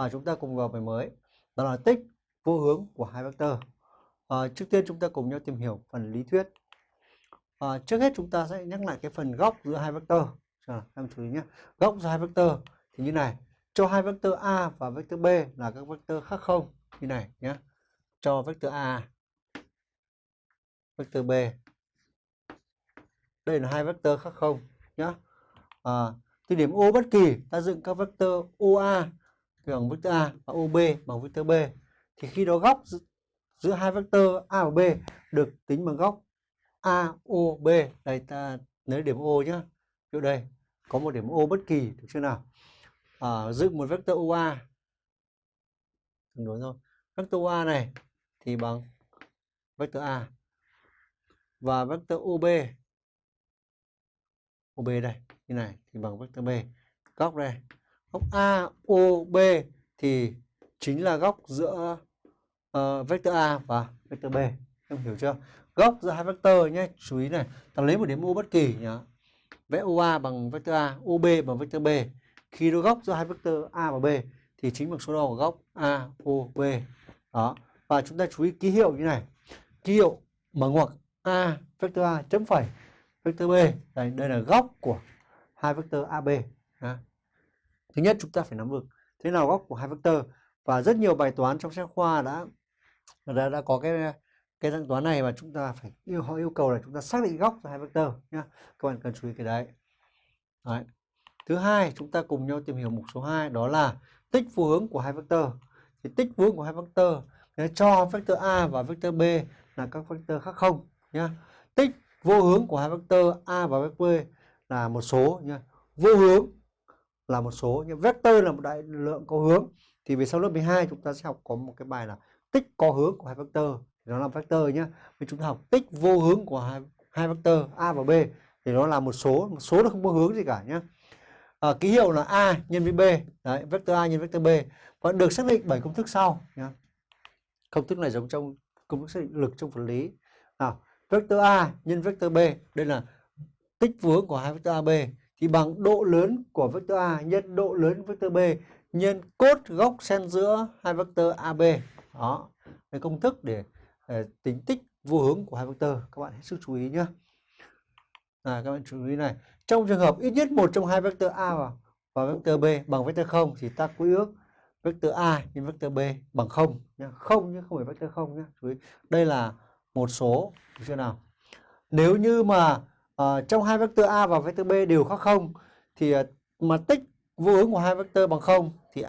à, chúng ta cùng vào bài mới. Đó là tích vô hướng của hai vectơ à, trước tiên chúng ta cùng nhau tìm hiểu phần lý thuyết. À, trước hết chúng ta sẽ nhắc lại cái phần góc giữa hai vectơ à, em chú ý nhé. Góc giữa hai vectơ thì như này. Cho hai vectơ a và vectơ b là các vectơ khác không? Như này nhé. Cho vectơ a vectơ b. Đây là hai vectơ khác không? Nhé à, từ điểm O bất kỳ ta dựng các vectơ OA bằng vectơ A và OB bằng vectơ B thì khi đó góc giữa hai vectơ A và B được tính bằng góc AOB đây ta lấy điểm O nhé chỗ đây có một điểm O bất kỳ được chưa nào? À, dựng một vectơ OA tương đối thôi. Vectơ OA này thì bằng vectơ A và vectơ OB OB đây như này thì bằng vector B. Góc đây góc AOB thì chính là góc giữa uh, vector A và vector B. Em hiểu chưa? Góc giữa hai vector nhé chú ý này ta lấy một điểm O bất kỳ nhá vẽ OA bằng vector A OB bằng vector B. Khi đó góc giữa hai vector A và B thì chính bằng số đo của góc AOB đó và chúng ta chú ý ký hiệu như này. Ký hiệu mở ngoặc A vector A chấm phẩy vector B. Đây, đây là góc của hai vectơ AB ha thứ nhất chúng ta phải nắm vững. Thế nào góc của hai vectơ và rất nhiều bài toán trong sách khoa đã đã, đã có cái cái dạng toán này mà chúng ta phải yêu họ yêu cầu là chúng ta xác định góc cho hai vectơ nhá. Các bạn cần chú ý cái đấy. đấy. Thứ hai chúng ta cùng nhau tìm hiểu mục số 2 đó là tích vô hướng của hai vectơ thì tích vô hướng của hai vectơ cho vectơ A và vectơ B là các vectơ khác không nhá. Tích vô hướng của hai vectơ A và vectơ B là một số nha vô hướng là một số nhưng vector là một đại lượng có hướng. Thì về sau lớp 12 chúng ta sẽ học có một cái bài là tích có hướng của hai vector. Thì nó là vector nhé vì chúng ta học tích vô hướng của hai, hai vector a và b. Thì nó là một số một số nó không có hướng gì cả nhé à, ờ, ký hiệu là a nhân với b. Đấy vector a nhân vector b. Và được xác định bởi công thức sau nhé công thức này giống trong công thức xác định lực trong vật lý. Nào vector a nhân vector b. Đây là tích hướng của hai vectơ AB thì bằng độ lớn của vectơ A nhân độ lớn vectơ B nhân cốt góc xen giữa hai vectơ AB. Đó, cái công thức để, để tính tích vô hướng của hai vectơ. Các bạn hết sức chú ý nhé. À, các bạn chú ý này. Trong trường hợp ít nhất một trong hai vectơ A và, và vectơ B bằng vectơ 0 thì ta quy ước vectơ A nhân vectơ B bằng 0 nhá. 0 nhưng không phải vectơ 0 nhé. Chú ý. Đây là một số chưa nào? Nếu như mà uh, trong hai vectơ A và vectơ B đều khác không thì uh, mà tích vô ứng của hai vectơ bằng không thì